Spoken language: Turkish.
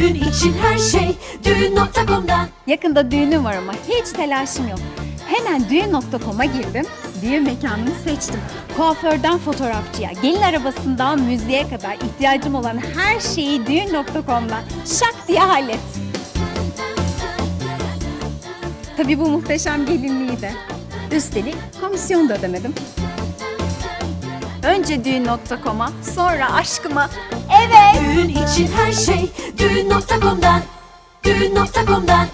Düğün için her şey düğün.com'da Yakında düğünüm var ama hiç telaşım yok. Hemen düğün.com'a girdim. Düğün mekanını seçtim. Kuaförden fotoğrafçıya, gelin arabasından müziğe kadar ihtiyacım olan her şeyi düğün.com'dan şak diye hallettim. Tabii bu muhteşem gelinliği de. Üstelik komisyon da ödemedim. Önce düğün.com'a, sonra aşkıma. Evet. Düğün için her şey düğün.com'da Düğün.com'da